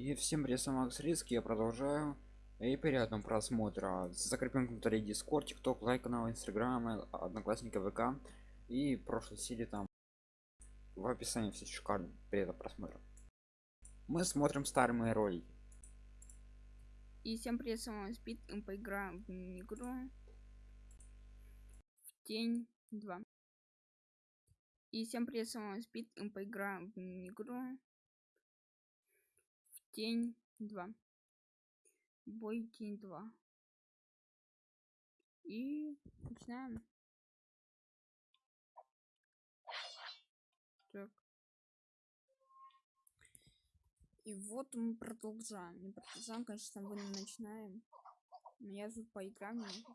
И всем привет, Макс Риски, я продолжаю. И приятного просмотра. Закрепим комментарий Discord, TikTok, лайк канал, Инстаграм, Одноклассники, ВК. И прошлой серии там в описании все шикарно. Приятного просмотра. Мы смотрим старые мои ролики. И всем привет, с вами Спид, и поиграем в игру в Тень 2. И всем привет, с вами Спид, и поиграем в игру Тень 2. Бой Тень 2. И начинаем. Так. И вот мы продолжаем. Не продолжаем, конечно, мы начинаем. Но я тут поиграем немножечко.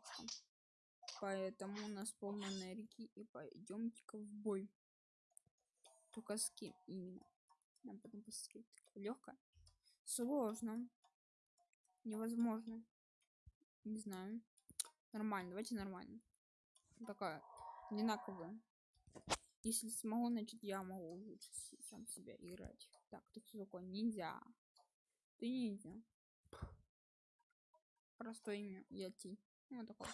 Поэтому у нас полная энергии. И пойдемте-ка в бой. Только с кем именно? Нам потом посмотреть. Легко. Сложно. Невозможно. Не знаю. Нормально. Давайте нормально. Такая одинаковая. Если смогу, значит я могу лучше сам себя играть. Так, ты кто такой? Ниндзя. Ты ниндзя. Простое имя. Я Ти. Ну, такой.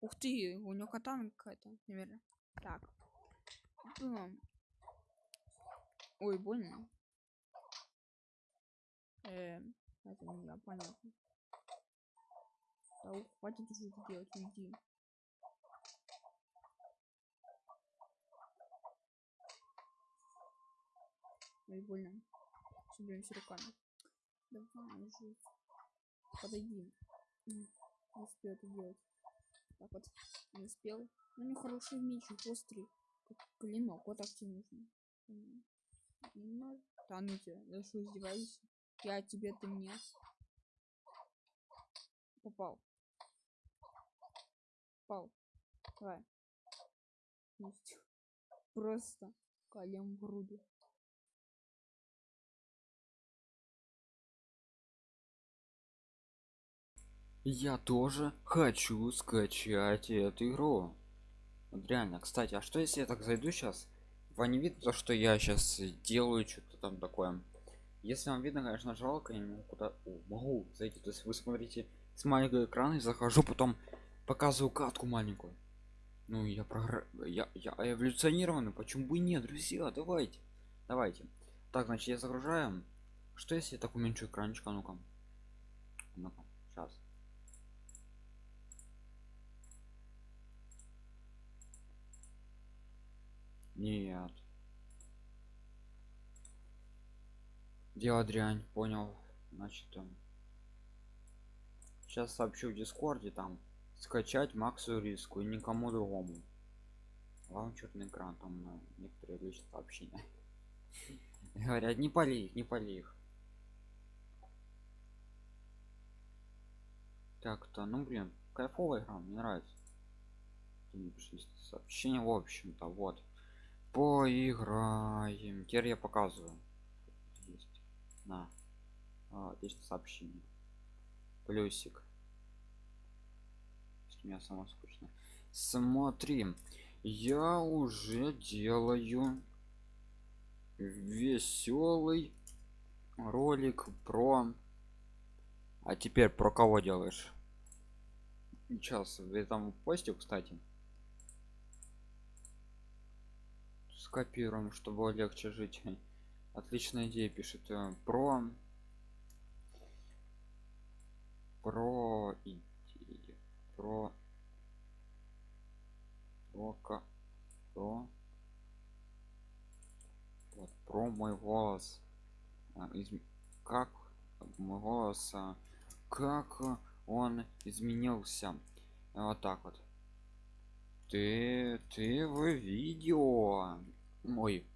Ух ты, у него катана какая-то, наверное. Так. Ой, больно. Э, это не я, понятно. Да, хватит уже это делать, уйди. Ой, больно. Соберемся руками. Давай уже. Подойди. Не успел это делать. Так вот. Не успел. У него хороший меч, острый. Как клинок. Вот так тебе нужно. Ну, да ну тебя. Я что, издеваюсь? Я тебе, ты мне. Попал. Попал. Давай. Есть. Просто колем в груди. Я тоже хочу скачать эту игру. Вот реально, кстати, а что если я так зайду сейчас? Вам не видно то, что я сейчас делаю что-то там такое? Если вам видно, конечно, жалко, я не куда... О, могу зайти. То есть вы смотрите с маленького экрана и захожу, потом показываю катку маленькую. Ну, я прогр... я, я эволюционированный, почему бы нет, друзья, давайте. Давайте. Так, значит, я загружаю. Что если я так уменьшу экранчик, а ну-ка. Ну-ка, сейчас. Нет. Дело дрянь, понял. Значит, там. Сейчас сообщу в Дискорде там скачать Максу риску и никому другому. Вам черный экран там на некоторые личные сообщения. Говорят, не поли их, не поли их. Так-то, ну блин, кайфовая игра, мне нравится. Сообщение, в общем-то, вот поиграем теперь я показываю на а, отлично сообщение плюсик. Меня само скучно. Смотри я уже делаю веселый ролик про а теперь про кого делаешь? Сейчас в этом посте кстати скопируем чтобы легче жить отличная идея пишет э, про про идеи про про про вот, про мой голос. А, как мой голос а, как он изменился. Вот так вот. Ты ты в видео Ой.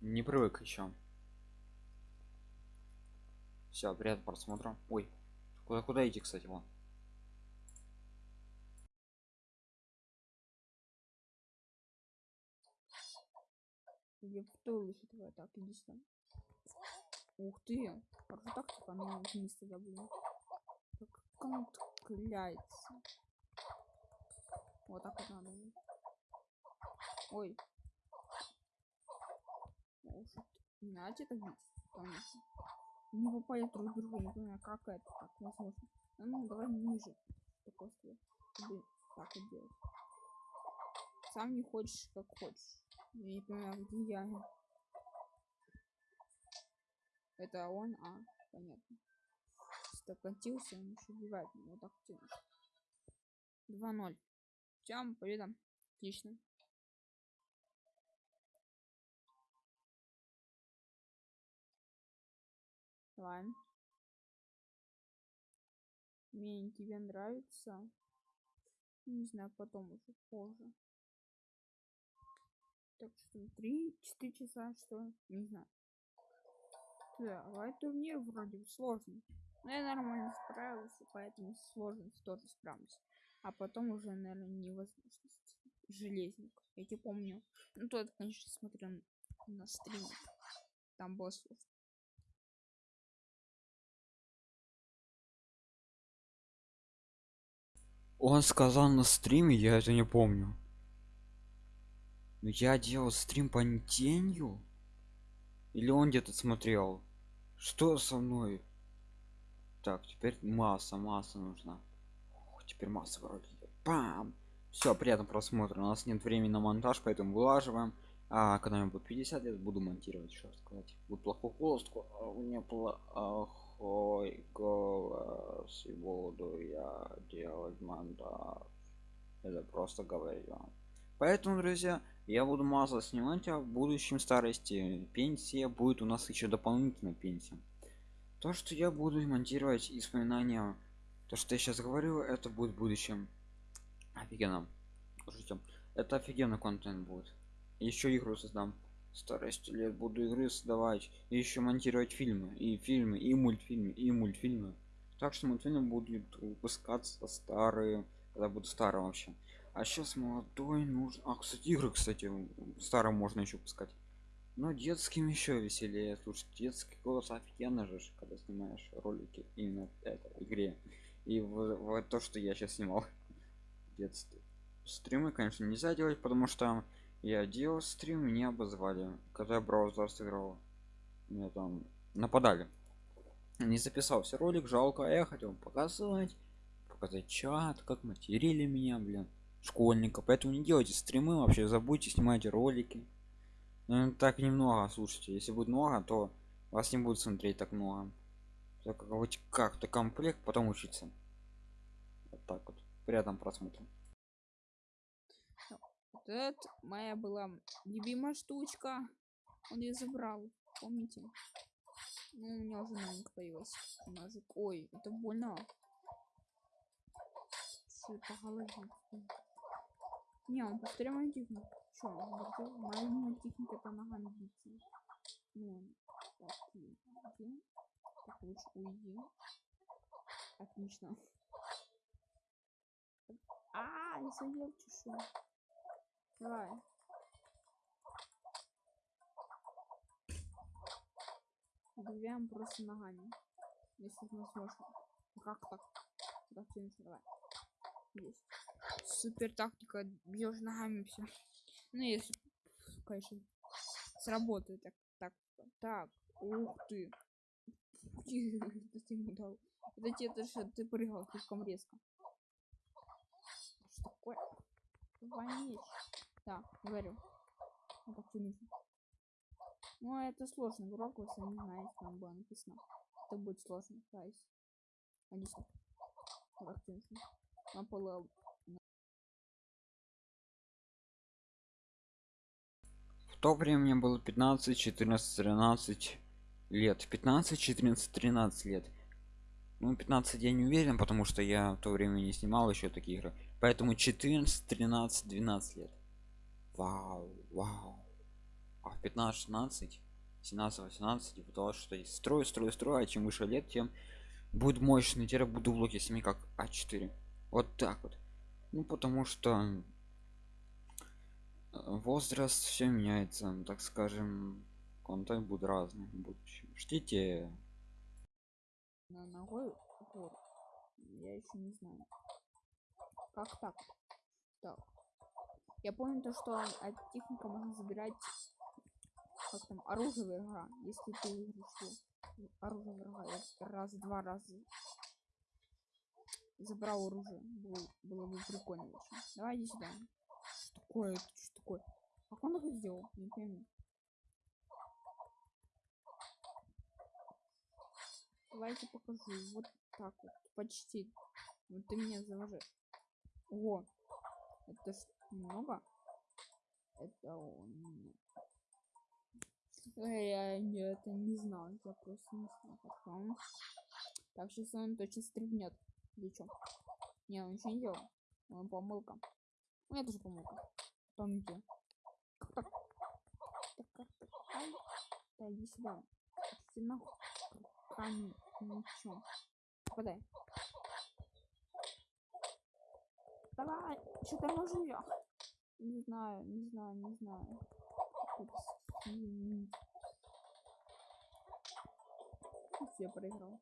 Не привык еще. Все, приятного просмотра. Ой. Куда куда идти, кстати, вон. Я повторюсь этого так, иди сюда. Ух ты! Же так типа ну вниз тогда блин. Как он кляется. Вот так вот надо. Ой, может, надо это бить? Не попали друг в друга, не понимаю, как это так возможно. А ну, давай ниже. Такой. Чтобы так вот делать. Сам не хочешь, как хочешь. Я не понимаю, где я. Это он, а, понятно. Стокатился, он еще убивает меня вот так тянет. 2-0. Всем победа. Отлично. Давай. Мне тебе нравится. Не знаю, потом уже позже. Так что три, четыре часа, что? Не знаю. Давай турнир вроде бы сложный. Но я нормально справился, поэтому сложность тоже справлюсь. А потом уже, наверное, невозможность. Железник. Я тебе помню. Ну, тот, конечно, смотрел на стрим. Там было сложно. Он сказал на стриме, я это не помню. Я делал стрим по тенью? Или он где-то смотрел? Что со мной? Так, теперь масса, масса нужна. Ох, теперь масса вроде. Пам! Все, приятно просмотра. У нас нет времени на монтаж, поэтому вылаживаем. А когда мне будет 50 лет, буду монтировать, что сказать. Будет плохой голос, а у меня плохой голос, и буду я делать монтаж. Это просто говорю. Поэтому, друзья, я буду мало снимать, а в будущем старости пенсия будет у нас еще дополнительно пенсия. То, что я буду монтировать исполнения, то, что я сейчас говорю, это будет в будущем. Офигенно. Слушайте, это офигенно контент будет. Еще игру создам. Старости лет буду игры создавать. И еще монтировать фильмы. И фильмы, и мультфильмы, и мультфильмы. Так что мультфильмы будут выпускаться старые, когда буду старым вообще. А сейчас молодой нужно. А, кстати, игры, кстати, старым можно еще пускать. Но детским еще веселее. Слушай, детский голос офигенно же, когда снимаешь ролики именно этой игре. И в, в то, что я сейчас снимал. Детстве. Стримы, конечно, нельзя делать, потому что я делал стрим, меня обозвали. Когда я браузер сыграл. Меня там нападали. Не записал все ролик, жалко, а я хотел показать. Показать чат, как материли меня, блин. Школьника. Поэтому не делайте стримы, вообще забудьте, снимайте ролики ну, так немного слушайте если будет много то вас не будет смотреть так много хоть как-то комплект потом учиться вот так вот приятном просмотре вот это моя была любимая штучка он ее забрал помните ну, у меня уже новенькая появилась ножик ой это больно Что по голове не он повторяем технику Чё, моя любимая техника это ногами биться. Ну, так, уйди. Так, лучше уйди. Отлично. А, я съел чешу. Давай. Добиваем просто ногами. Если возможно. Как так? Так, давай. Есть. Супер тактика. Бьешь ногами все. Ну, если, конечно, сработает так. Так, так. Ух ты. Ты ему дал. Это тебе то, что ты прыгал слишком резко. Что такое? Вонечь. Да, говорю. Вот так нужно. Ну, это сложно. Урок, если не знаете, там было написано. Это будет сложно. Отлично. Вот так нужно. На полу то время мне было 15 14 13 лет 15 14 13 лет ну 15 я не уверен потому что я в то время не снимал еще такие игры поэтому 14 13 12 лет вау вау. А в 15 16 17 18 и потому что строю строю строю а чем выше лет тем будет мощный теперь буду блоки сами как а4 вот так вот. Ну потому что возраст все меняется так скажем контент будет разный в ждите. На ногой? Упор. я еще не знаю. Как так? Так я помню то что от техника можно забирать как там, оружие врага. Если ты выиграешь оружие врага, я раз, два раза забрал оружие. Было, было бы прикольно очень. Давай иди сюда. Что такое? Что такое? Как он это сделал? Не пойму. Давайте покажу. Вот так вот. Почти. Вот ты меня заложишь. О, это ж много. Это он. Я не- это не знал. Я просто не знал. как он. Так, сейчас он точно стрельнет. Или чё? Не, он ничего не делал. Он помылка. У меня тоже помылка. Где? Как так? Так, как так? Ай. Да иди сюда. Нахуй. Руками. Ничего. Попадай. Давай. Что там я? Не знаю, не знаю, не знаю. Все проиграл.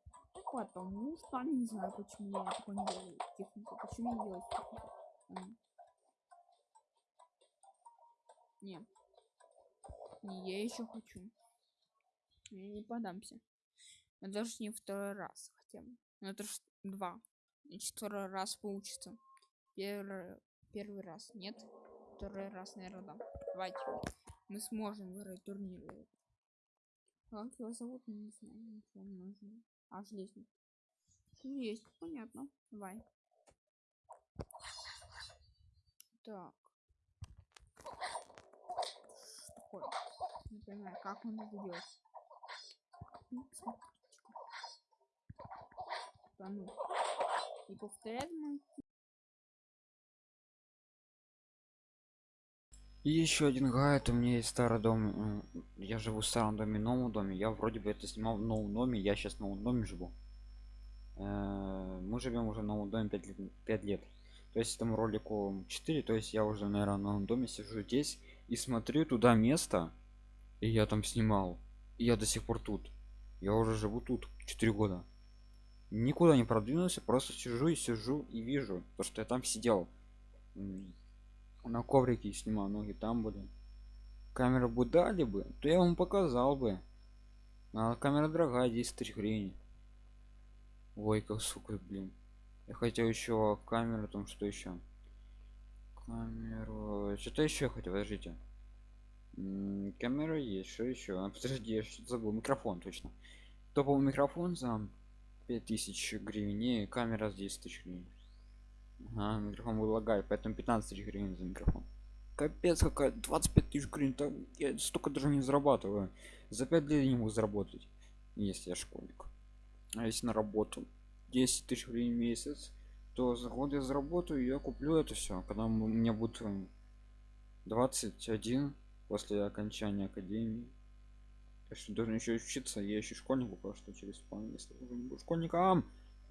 Потому что не знаю, почему я такое не делаю технику. Почему я делаю технику? Не. Не, я еще хочу. Я не подамся. Но даже не второй раз хотя бы. Ну это ж два. Значит, второй раз получится. Первый, первый раз нет. Второй раз, наверное, да. Давайте. Мы сможем выиграть турнир. Как его зовут? Не знаю. Не нужно. А, железный. Ну, есть, понятно. Давай. Так. Такое? Не понимаю, как он это. Ну. Да ну. И повторяет мой И еще один гайд, у меня есть старый дом. м, Я живу в старом доме, новом доме. Я вроде бы это снимал в новом доме, я сейчас в новом доме живу. Э, Мы живем уже в новом доме 5 лет. 5 лет. То есть этому ролику 4, то есть я уже, наверное, в новом доме сижу здесь и смотрю туда место, и я там снимал. И я до сих пор тут. Я уже живу тут 4 года. Никуда не продвинулся, просто сижу и сижу и вижу, то что я там сидел. На коврике снимал ноги там были. Камеру бы дали бы то я вам показал бы. А камера дорогая 10 тысяч гривен. Ой как сука блин. Я хотел еще камеру там что еще? Камеру что-то еще хотел подождите. Камера есть что еще? А, подожди я что-то забыл микрофон точно. Топовый микрофон за 5000 гривен и камера за 10 тысяч гривен Ага, микрофон был лагает, поэтому 15 тысяч гривен за микрофон. Капец, какая 25 тысяч гривен, там я столько даже не зарабатываю. За 5 лет не могу заработать, если я школьник. А если на работу 10 тысяч гривен в месяц, то за год я заработаю, я куплю это все, когда у меня будет м, 21 после окончания академии. Я что должен еще учиться, я еще школьник пока что через план, если уже не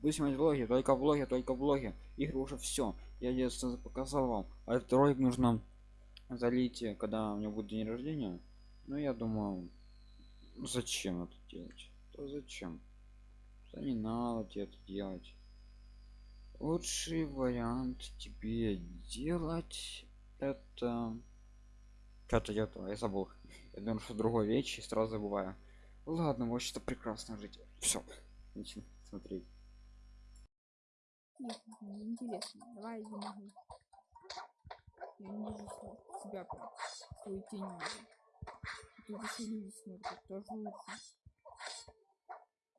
буду снимать влоги, только влоги, только влоги. Игры уже все. Я детство показал вам. А этот ролик нужно залить, когда у меня будет день рождения. Ну я думаю, зачем это делать? То зачем? Да не надо тебе это делать. Лучший вариант тебе делать это. Что-то я, то- я забыл. Я думаю, что другой вещи сразу забываю. Ладно, вообще-то прекрасно жить. Все. Начну смотреть. Нет, не интересно. Давай иди нахуй. Я не вижу себя прям. Свою тень вижу. Тут еще люди смотрят, тоже лучше.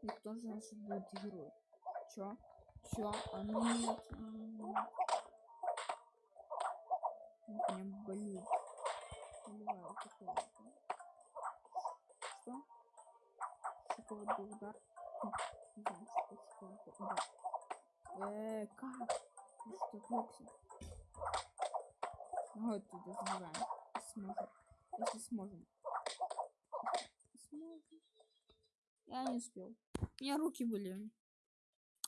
И кто же наш будет герой? Чё? Чё? А ну нет. м. Ну, Прям болит. Поливаю какого-то. Что? Шоковый удар. Не что шоковый удар. Э, как? Ты что, отвлекся? Вот туда забираем. Сможем. Если сможем. Сможем. Я не успел. У меня руки были.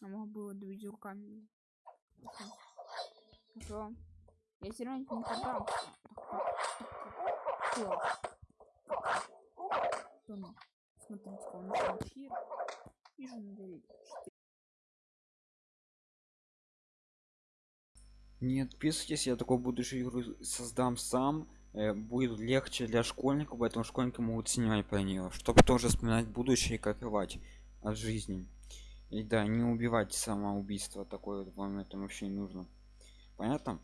А мог было двигать руками. Хорошо. Хорошо. Я все равно не ну? Смотрите, он начал эфир. Вижу на Не отписывайтесь, я такой будущую игру создам сам. э, будет легче для школьников поэтому школьники могут снимать про нее чтобы тоже вспоминать будущее и кайфовать от жизни. И да не убивать самоубийство такое вам это вообще не нужно. Понятно?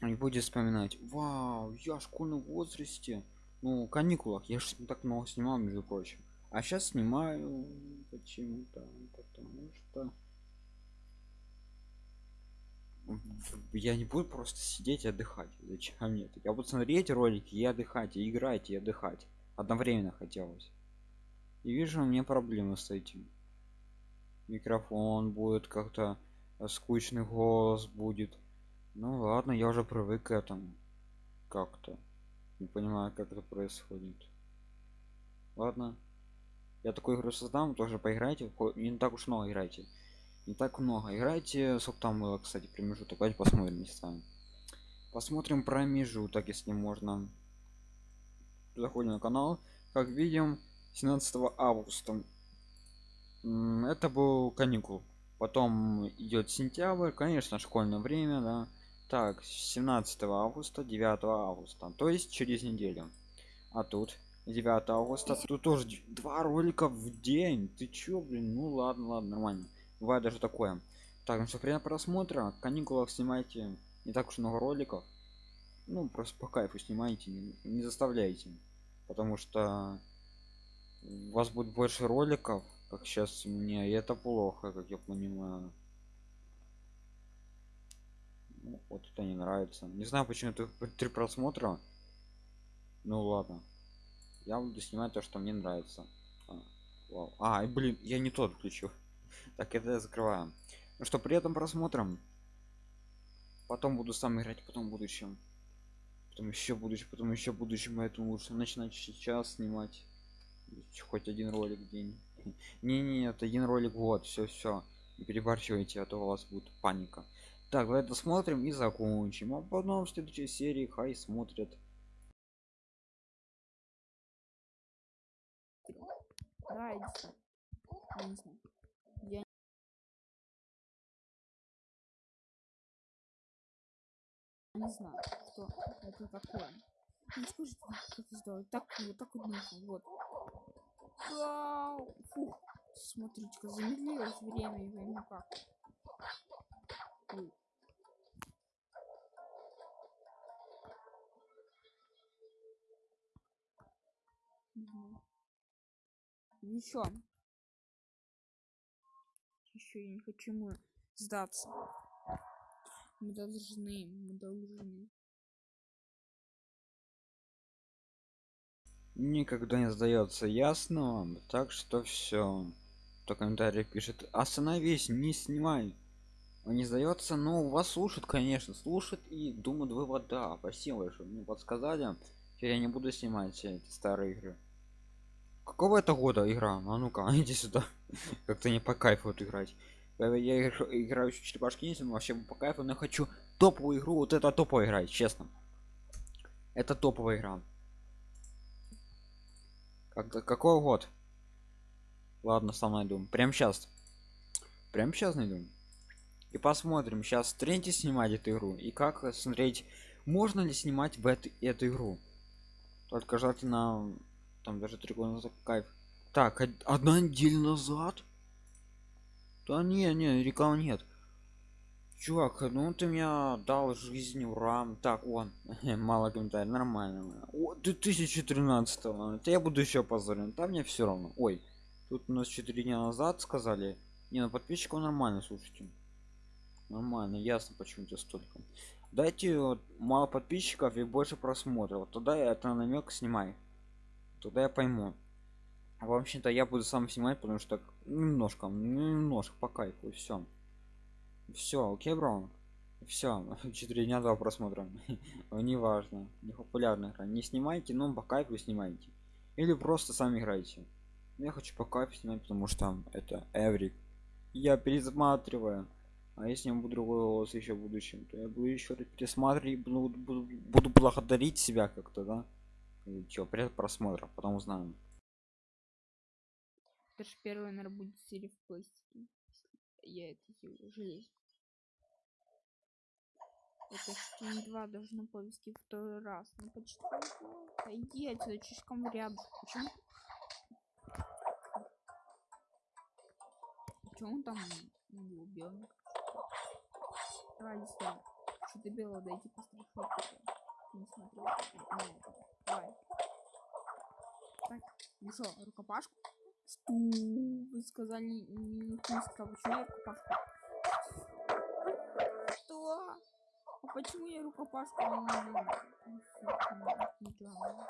И будет вспоминать вау я в школьном возрасте ну каникулах я же так много снимал между прочим. А сейчас снимаю почему-то потому что я не буду просто сидеть и отдыхать. Зачем нет я буду смотреть ролики и отдыхать и играть и отдыхать. Одновременно хотелось. И вижу у меня проблемы с этим. Микрофон будет как-то э, скучный голос будет. Ну ладно я уже привык к этому как-то. Не понимаю как это происходит. Ладно. Я такую игру создам тоже поиграйте. Не так уж много играйте не так много. Играйте сколько там было кстати промежуток. Давайте посмотрим местами. Посмотрим промежуток если можно. Заходим на канал. Как видим 17 августа. Это был каникул. Потом идет сентябрь конечно школьное время да. Так 17 августа 9 августа. То есть через неделю. А тут 9 августа. Тут тоже два ролика в день. Ты чё блин? Ну ладно ладно нормально бывает даже такое. Так ну что время просмотра каникулах снимайте не так уж много роликов. Ну просто по кайфу снимайте не, не заставляйте. Потому что у вас будет больше роликов как сейчас мне и это плохо как я понимаю. Ну, вот это не нравится. Не знаю почему это три просмотра. Ну ладно. Я буду снимать то что мне нравится. А, вау. а блин я не тот включил так это закрываем ну что при этом просмотром. Потом буду сам играть потом в будущем. Потом еще будущем потом еще будущем поэтому лучше начинать сейчас снимать. Хоть один ролик в день. Не не нет один ролик вот все все не перебарщивайте а то у вас будет паника. Так давай досмотрим и закончим. А потом в следующей серии хай смотрят. Сюда. Я. не знаю, что это такое. Ну скажите, как это сделать? Так, вот так вот нужно, вот. Фух, смотрите-ка, замедлилось время, и ну как. Ой. Мгм. Еще. Еще я не хочу ему сдаться. Мы должны, мы должны. никогда не сдается ясно вам так что все то комментарий пишет остановись не снимай он не сдается но вас слушает конечно слушает и думают вывод да спасибо что мне подсказали теперь я не буду снимать все эти старые игры какого это года игра? А ну-ка иди сюда. Как-то не по кайфу играть я игр- играю еще черепашки ниндзя, вообще по кайфу но я хочу топовую игру вот это топовая игра честно. Это топовая игра. Когда какой год ладно сам найду прям сейчас прям сейчас найду и посмотрим сейчас тренте снимать эту игру и как смотреть можно ли снимать в эту, эту игру. Только желательно там даже три года назад кайф. Так од- одна неделя назад да не не рекламы нет. Чувак ну ты меня дал жизнь ура так он мало комментариев нормально. О, 2013 это я буду еще позорен там мне все равно. Ой тут у нас 4 дня назад сказали не на подписчиков нормально слушайте. Нормально ясно почему тебе столько. Дайте вот, мало подписчиков и больше просмотров тогда я это намек снимай тогда я пойму а вообще-то я буду сам снимать потому что немножко немножко по кайфу все все окей бро все 4 дня два просмотра. Не важно не популярная не снимайте но по кайфу снимайте. Или просто сами играйте. Я хочу по кайфу снимать потому что это эврик. Я пересматриваю. А если я буду другой голос еще в будущем то я буду еще пересматривать буду, буду, буду благодарить себя как-то да? Что при просмотра потом узнаем Это же первая, наверное, будет серия в пластике. Я это железо. Это ж не два должно повести второй раз. Ну почти. Иди отсюда, слишком рядом. Почему? Почему он там не убил? Давай, стой. Что-то белое дойти постраховать. Не смотрел. на это. Давай. Так, ну что, рукопашку? Сту, вы сказали не киска, почему я рукопашку? Что? А почему я ничего.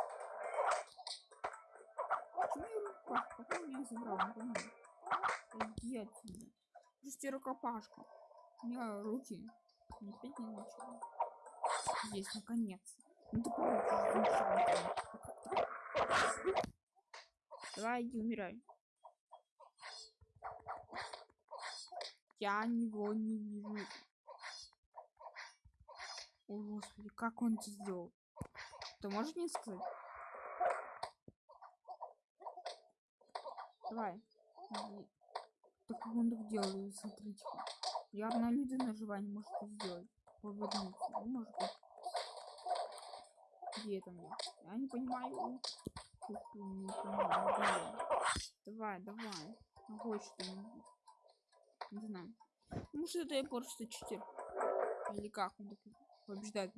Почему я рукопашку? Он меня забрал? Не понимаю. Иди отсюда. Пусти рукопашку. У меня руки не опять не начали. Есть, наконец. Ну ты получишь Давай, иди, умирай. Я него не вижу. О, господи, как он это сделал? Ты можешь мне сказать? Давай. иди. Так как он так делает, смотрите. Явно люди на желание может это сделать. Повернуться. Ну, может быть. Где это мне? Я не понимаю. Давай, давай. Могу что-нибудь. Не знаю. Может это я просто читер. Или как он так побеждает.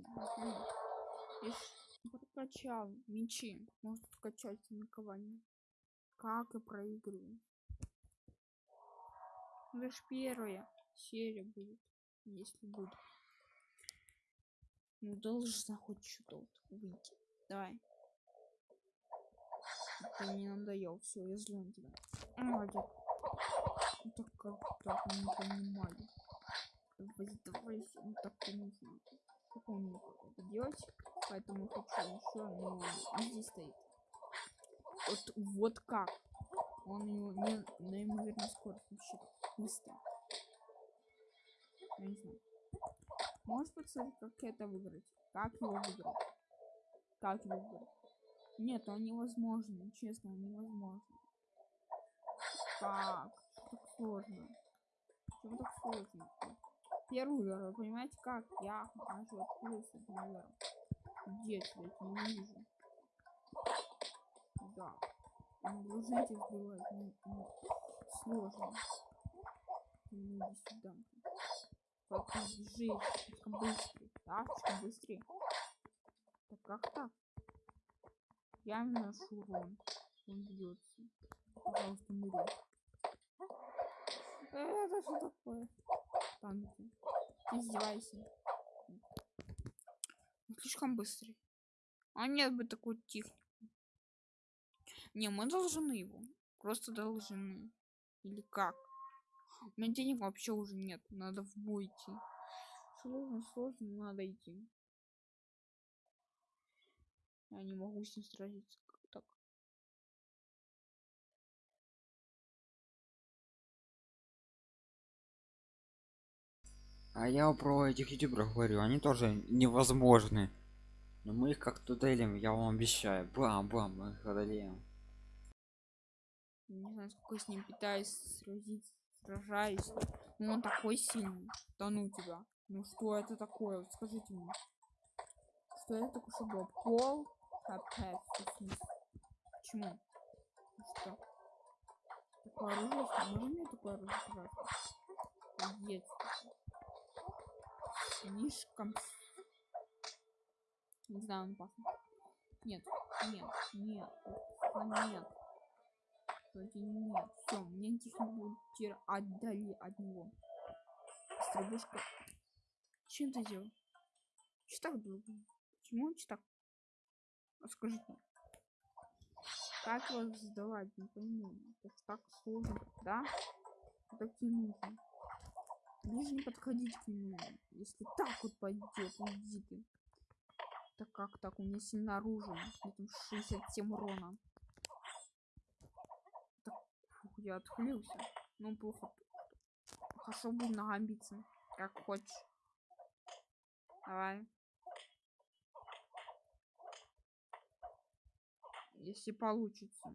прокачал мечи. Может качать накование. Как и проигрываю. Это ж первая серия будет. Если будет. Ну должна хоть что-то выйти. Давай. Ты мне надоел. Все, я злой на тебя. Молодец. Ну так как так не понимаю. Давай, давай, ну так не знаю. Как он это делать? Поэтому хочу еще, ну, здесь стоит. Вот, вот как. Он его не неимоверно скорость вообще быстро. Я не знаю. Можешь подсказать, как это выиграть? Как его выиграть? Как его выиграть? Нет, он невозможно. Честно, он невозможно. Как? Так сложно. Почему так сложно? Первый удар, понимаете как? Я нахожу открылся этим ударом. Где я не вижу? Да. Тебя сбивать. Ну, ну, сложно. Ну, иди сюда. Как бежишь? Слишком быстрый. Да, слишком быстрее. Так как так? Я наношу урон. Он бьется. Пожалуйста, умри. Э, Это что такое? Танки. Издевайся. Он слишком быстрый. А нет бы такой технику. Не, мы должны его. Просто должны. Или как? У меня денег вообще уже нет. Надо в бой идти. Сложно, сложно, надо идти. Я не могу с ним сразиться. Как так? А я про этих ютуберов говорю, они тоже невозможны. Но мы их как-то делим, я вам обещаю. Бам-бам, мы их одолеем. Не знаю, сколько с ним пытаюсь сразиться, сражаюсь. Но он такой сильный. Да ну тебя. Ну что это такое? Вот скажите мне. Что это такое, что было? Пол хп. Почему? Что? Такое оружие? Можно мне такое оружие, пожалуйста? Есть. Слишком... Не знаю, он опасный. Нет, нет, нет, нет. Вроде нет. Все, мне техник будет тир отдали от него. Стрелушка. Чем ты делал? Что так долго? Почему он так? А Скажите. Как его сдавать? Не пойму. Это так сложно, да? Так не нужно. Не подходить к нему. Если так вот пойдет, уйди. Так как так? У меня сильно оружие. Там 67 урона. Так, фух, я отхлился. Ну, плохо. Хорошо будем ногами биться. Как хочешь. Давай. Если получится.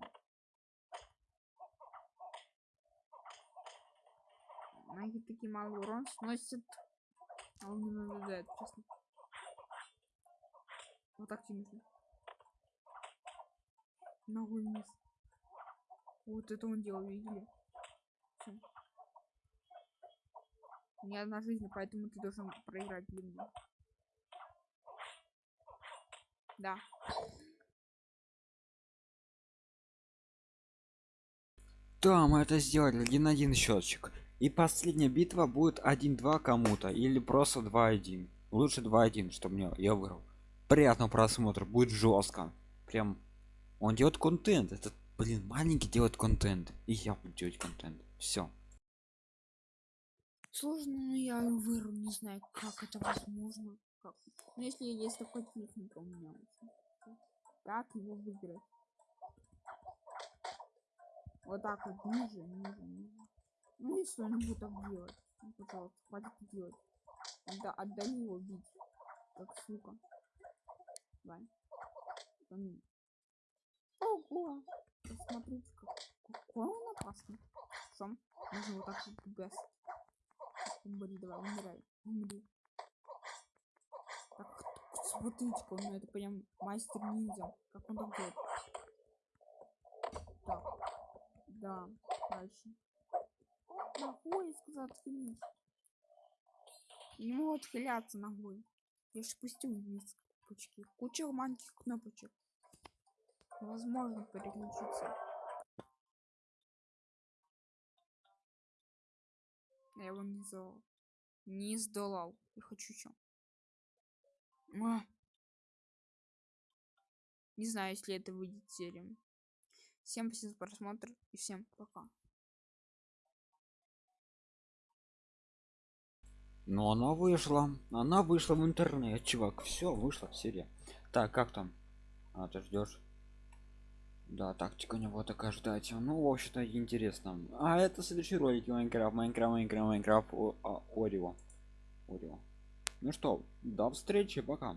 Ноги такие малый урон сносят. А он не наблюдает, честно. Вот так нужно. Ногой вниз. Вот это он делал, видели? Всё. У одна жизнь, поэтому ты должен проиграть для меня. Да. Да, мы это сделали. Один-один счетчик. И последняя битва будет 1-2 кому-то. Или просто 2-1. Лучше 2-1, чтобы мне я выиграл. Приятного просмотра. Будет жестко. Прям. Он делает контент. Этот, блин, маленький делает контент. И я буду делать контент. Все. Сложно, но я выру, не знаю, как это возможно. Как? Ну, если есть такой техника у меня. Как его выиграть? Вот так вот, ниже, ниже, ниже. Ну, если он будет так делать. Ну, пожалуйста, хватит делать. Отда отдали его бить. Как сука. Давай. Помни. Ого! Посмотрите, как, какой он опасный. Сам можно вот так вот без. Умри, давай, умирай. Умри. Так, смотрите, он это прям мастер ниндзя. Как он так делает? Так. Да, дальше. Ногой сказал отхилить. Не могу отхиляться ногой. Я ж пустил вниз кнопочки. Куча маленьких кнопочек. Невозможно переключиться. Я его не сделал. Не сдолал. Я хочу что. Не знаю, если это выйдет серией. Всем спасибо за просмотр и всем пока. Но она вышла. Она вышла в интернет, чувак. Все, вышла серия. Так, как там? А, ты ждешь? Да, тактика у него такая ждать. Ну, в общем-то, интересно. А это следующий ролик Майнкрафт, Майнкрафт, Майнкрафт, Майнкрафт, а, Орио. Орио. Ну что, до встречи, пока.